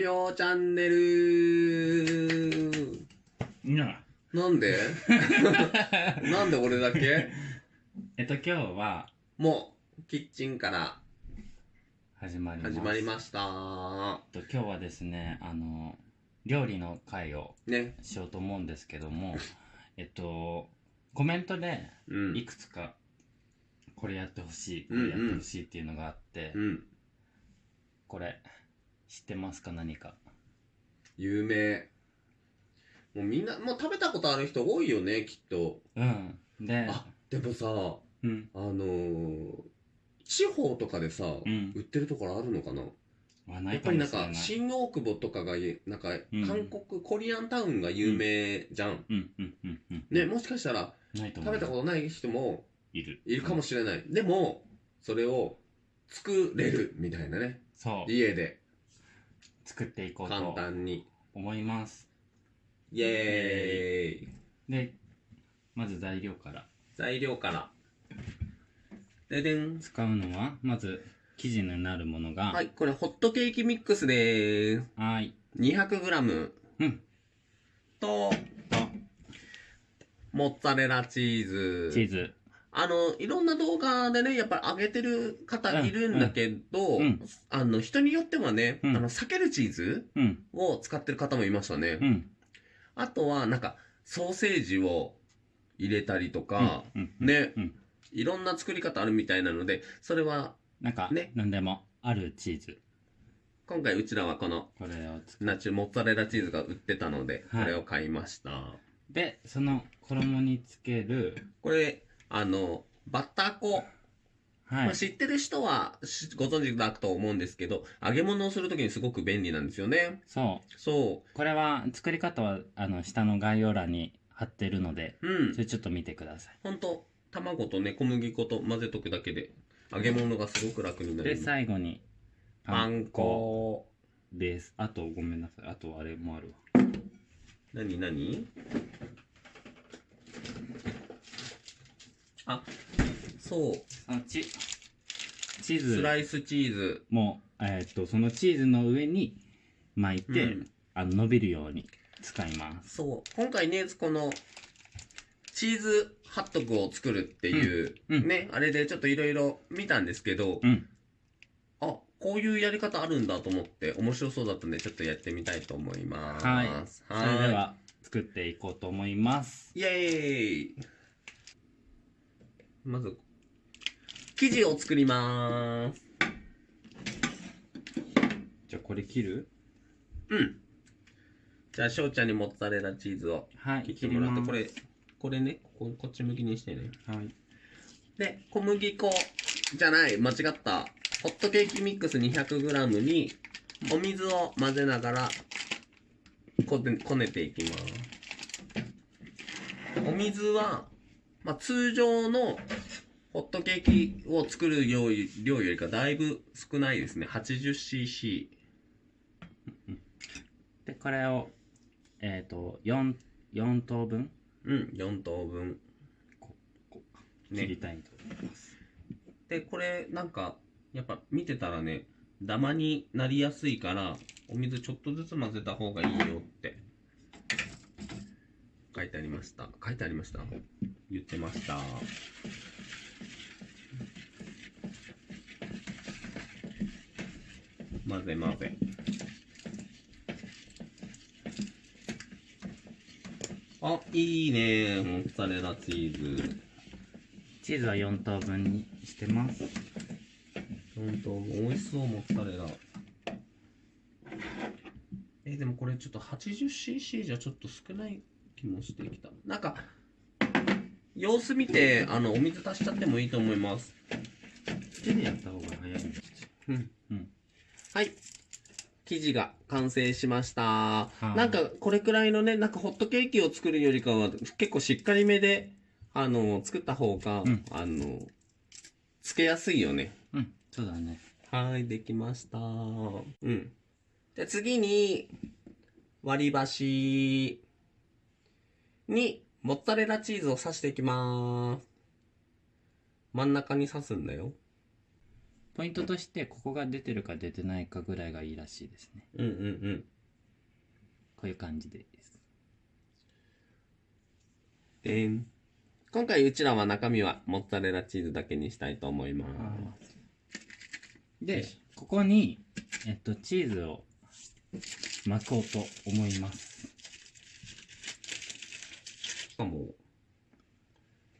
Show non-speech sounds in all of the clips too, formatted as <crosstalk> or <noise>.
りょうチャンネルいやなんで？<laughs> なんで俺だけ？えっと今日はもう、キッチンから始まります始まりました。えっと今日はですねあの料理の会をね。しようと思うんですけどもえっとコメントでうん。いくつかこれやってほしいこれやってほしいっていうのがあって、うん。これ知ってますか？何か。有名。もうみんな、もう食べたことある人多いよね、きっと。うん。で。あ、でもさ、うん。あのー、地方とかでさ、うん。売ってるところあるのかな？やっぱりなんか新大久保とかがなんかうん。韓国、コリアンタウンが有名じゃん、うん。うん。うん。うん。ねもしかしたら食べたことない人もいる。いるかもしれない、でもそれを作れるみたいなね。そう。家で作っていこう簡と単に。思います。イエーイ。でまず材料から。材料から。ででん。使うのはまず生地になるものが。はいこれホットケーキミックスでーす。はい。200g うん。とと。モッツァレラチーズ。チーズあの、いろんな動画でね、やっぱり上げてる方いるんだけど、うんあの、人によってはね、うん。あの、避けるチーズうん。を使ってる方もいましたね。うん。あとは、なんか、ソーセージを入れたりとか、うんね、うん。いろんな作り方あるみたいなので、それは、なんかね。何でもあるチーズ。今回うちらはこの、これを作ナチュモッツァレラチーズが売ってたので、はい。これを買いました。でその衣につける。これ、あの、バッター粉。はい、まあ、知ってる人はしご存知だと思うんですけど、揚げ物をするときにすごく便利なんですよね。そうそこれは作り方はあの下の概要欄に貼ってるのでう。うんそ。れちょっと見てくださほんと、卵とね、小麦粉と混ぜとくだけで、揚げ物がすごく楽にないる。で最後にパン粉。ですあとごめんなさいあとあれもあるわなになにあ、そう。そのチチーズ。スライスチーズ。もえーっとそのチーズの上に巻いて、うん。あの伸びるように使います。そう。今回ね、この、チーズハットグを作るっていう、うん。うん。ね、あれでちょっといろいろ見たんですけど、うん。あ、こういうやり方あるんだと思って面白そうだったんでちょっとやってみたいと思います。はい。はそれでは作っていこうと思います。イエーイまず、生地を作りまーす。じゃあこれ切る？うん。じゃあ、翔ちゃんにモッツァレラチーズをはい切ってもらって、これ、これね、こここっち向きにしてね。はいで、小麦粉じゃない、間違った。ホットケーキミックス 200g にお水を混ぜながらこねこねていきます。お水は、まあ、通常のホットケーキを作る量量よりかだいぶ少ないですね。80cc。でこれをえっ、と 4, 4等分？うん、4等分。切りたいと思います、で、これなんか、やっぱ見てたらね、ダマになりやすいから、お水ちょっとずつ混ぜた方がいいよって書いてありました。書いてありました？言ってました。混ぜ混ぜ。あ、いいねモッツァレラチーズ。チーズは4等分にしてます本当美味しそうモッツァレラえでもこれちょっと 80cc じゃちょっと少ない気もしてきたなんか様子見てあのお水足しちゃってもいいと思います。手でやった方が早いんですうん。うん。はい。生地が完成しました。い。なんかこれくらいのねなんかホットケーキを作るよりかは結構しっかりめであの作った方が、うん。あのつけやすいよね。うん。そうだね。はい、できました。うん。で、次に、割り箸に、モッツァレラチーズを刺していきます。真ん中に刺すんだよ。ポイントとしてここが出てるか出てないかぐらいがいいらしいですね。うんうんうん。こういう感じです。でん。今回うちらは中身はモッツァレラチーズだけにしたいと思います。でここに、えっと、チーズを巻こうと思います。しかも。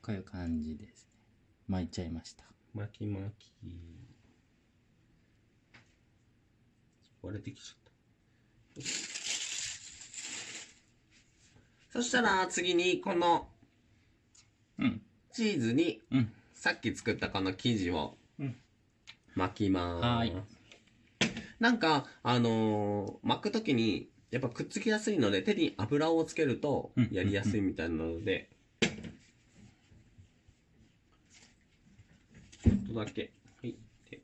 こういう感じですね。巻いちゃいました。巻き巻き。割れてきちゃった。そしたら次にこのうん。チーズにうん。さっき作ったこの生地をうん。巻きます、はい。なんかあのー巻くときにやっぱくっつきやすいので手に油をつけるとうん。やりやすいみたいなので、ちょっとだけ。はい。で。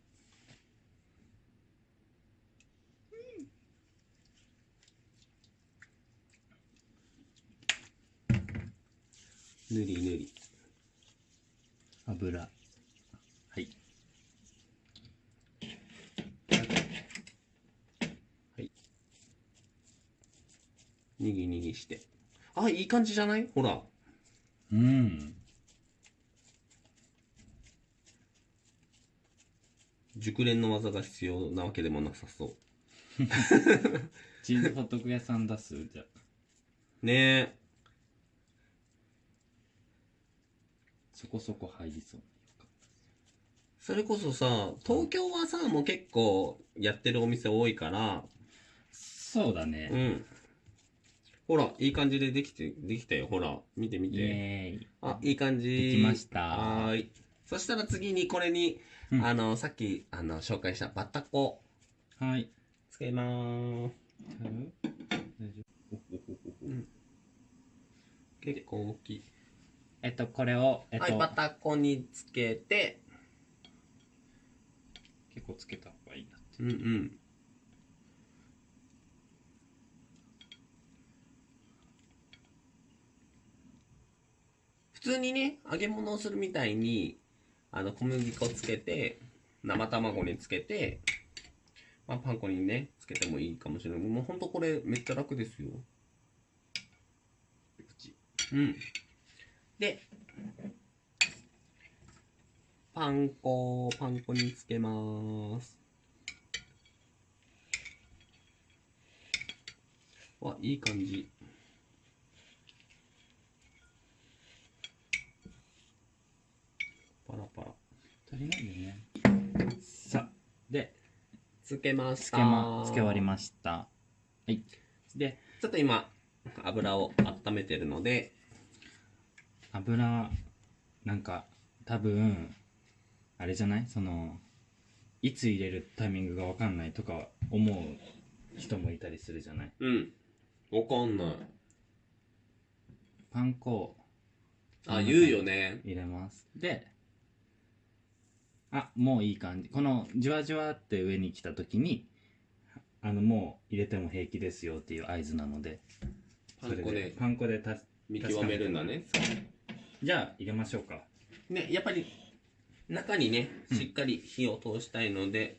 ぬりぬり。油にぎにぎして。あいい感じじゃない？ほら。うん。熟練の技が必要なわけでもなさそう。チーズホットク屋さん出すじゃあ。ねえ。そこそこ入りそう。それこそさ東京はさもう結構やってるお店多いから。そうだね、うんほらいい感じでできてできたよ。ほら見て見イてエーイ。あいい感じ。できました。はーい。そしたら次にこれに、うん。あのさっきあの紹介したバタコ。はい。つけまーす。大丈夫結構大きい、えっとこれをえっと、はいバタコにつけて。結構つけた方がいいなって。うんうん通にね揚げ物をするみたいにあの小麦粉つけて生卵につけて、まあ、パン粉にねつけてもいいかもしれない。もうほんとこれめっちゃ楽ですよ。うん。でパン粉パン粉につけます。わいい感じパラパラ足りないよね。さあでつけました。つけ,、ま、つけ終わりました。はい。でちょっと今油を温めてるので。油なんか多分あれじゃない？そのいつ入れるタイミングが分かんないとか思う人もいたりするじゃない？うん。わかんない。パン粉をあ言うよね。入れます。であもういい感じ。このじわじわって上に来た時にあのもう入れても平気ですよっていう合図なのでパン粉でパン粉でた見極めるんだね。じゃあ入れましょうか。ねやっぱり中にねうん。しっかり火を通したいので、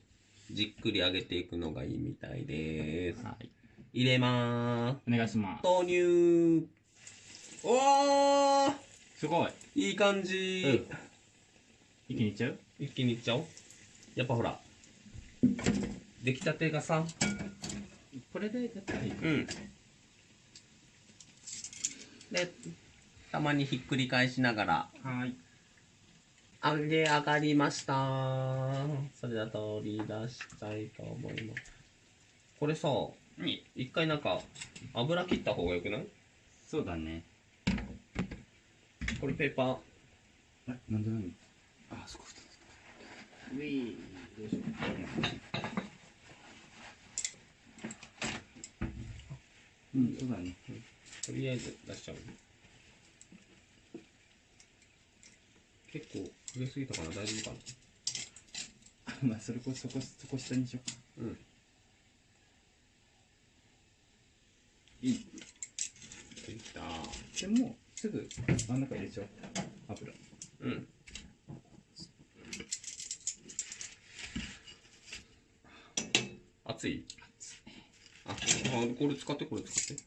じっくり揚げていくのがいいみたいです。はい。入れまーす。お願いします。投入おー！すごい。いい感じ、一気にいっちゃう？一気にいっちゃおう。やっぱほら出来たてがさこれでやったらいい。うん。でたまにひっくり返しながらはい。揚げ上がりました。それでは取り出したいと思います。これさに一回なんか油切った方がよくない？そうだね。これペーパー。あなんでなんあそこウィーどうしよううん。そうだね。とりあえず出しちゃう。結構焦げすぎたかな。大丈夫かな。まあそれこそこそこ下にしようかうんいいできたでもうすぐ真ん中入れちゃおう油うんこれ使ってこれ使って。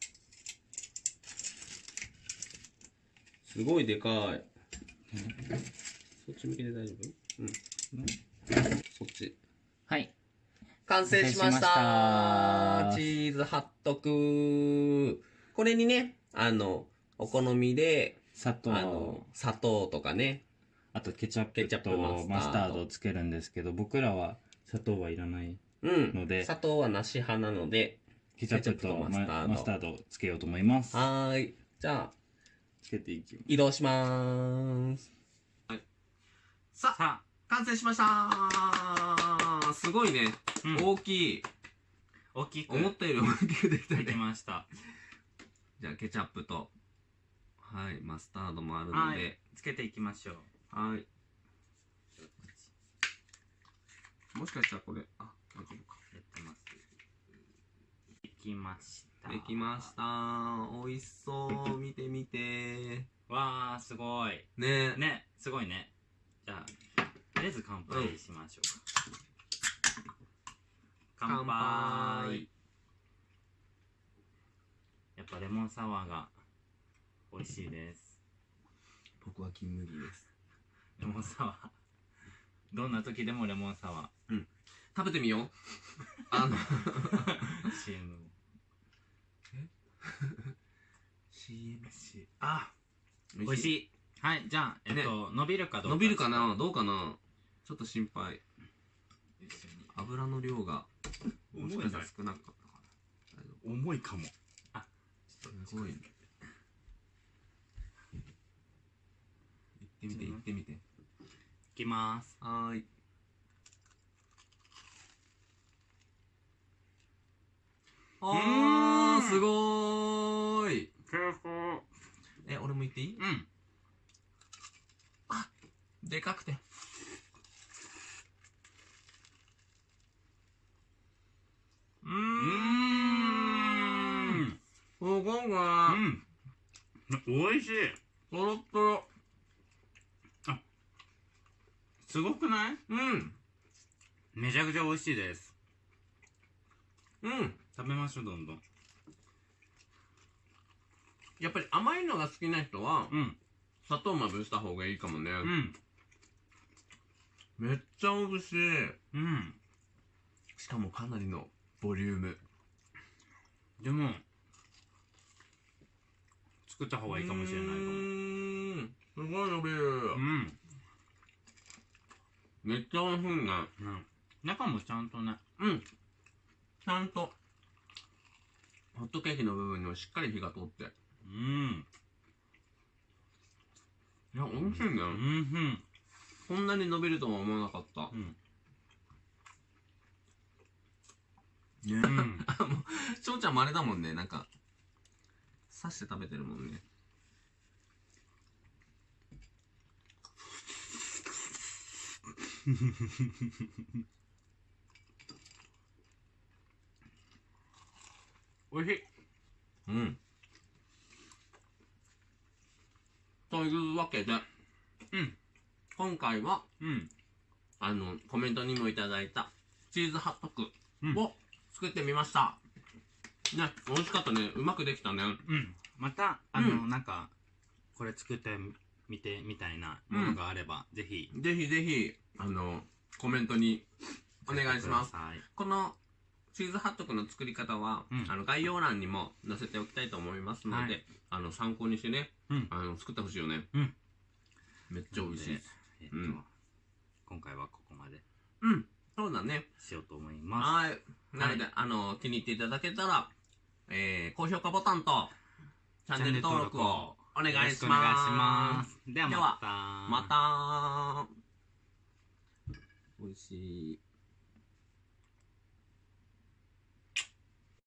すごいでかい。そっち向けて大丈夫？うん。そっち。はい。完成しました。完成しました。チーズハットクこれにねあのお好みで砂糖。あの砂糖とかね。あとケチャップケチャップとマスタード。マスタードをつけるんですけど僕らは砂糖はいらない。うんので。砂糖はなし派なのでケチャップとママスタード。マスタードをつけようと思います。はーい。じゃあつけていきます。移動しまーす。はい。さあさ完成しました。すごいね、あ、うん。大きい。大きく。思ったより大きくできたできねました。じゃあケチャップと。はいマスタードもあるのはでい。つけていきましょう。はい。もしかしたらこれあやってますできました。できました。美味しそう。見てみて。わあすごい。ね。ねすごいね。じゃあとりあえず乾杯しましょうか、乾杯。やっぱレモンサワーが美味しいです。僕は金麦です。レモンサワー。どんな時でもレモンサワ食べてみよう。<laughs> あの。ー CM CM あ美味しい。い。はいじゃあえっと、伸びるかどうか。伸びるかな？どうかな？ちょっと心配。油の量がもしかしたら少なかったかな大丈夫重いかも。すごい。ね行ってみて行ってみて。いきます。はーいあーすごーい。え俺も行っていい？うん。でかくて。うーん。すごいねうん。美味しい。とろっとろすごくない？うん。めちゃくちゃ美味しいです。うん食べましょうどんどん。やっぱり甘いのが好きな人はうん。砂糖まぶした方がいいかもね、うん。めっちゃ美味しい。うん。しかもかなりのボリューム。でも作った方がいいかもしれないかも。うーん。すごい伸びるうん、めっちゃ美味しいね。うん、中もちゃんとね。うん。ちゃんとホットケーキの部分にもしっかり火が通って。うん。いや美味しいね、うんこんなに伸びるとは思わなかった。うん。<laughs> ねうん翔ちゃんもあれだもんね。なんか刺して食べてるもんね <laughs> おいしい。うん。というわけでうん。今回はうん。あのコメントにもいただいたチーズハットクうん。を作ってみました、ね美味しかったね。うまくできたね。うん。またあの、うなんかこれ作ってみてみたいなものがあれば、ぜひ。ぜひぜひあのコメントにお願いします。このチーズハットクの作り方は、うん。あの概要欄にも載せておきたいと思いますので、はい。あの参考にしてね、うん。あの作ってほしいよね、うん。めっちゃ美味しい。です。えっと、うん。今回はここまで。うん。そうだね。しようと思いまはい。なので、あの気に入っていただけたら、えー、高評価ボタンとチャンネル登録をお願いします。ではまた。また。美味しい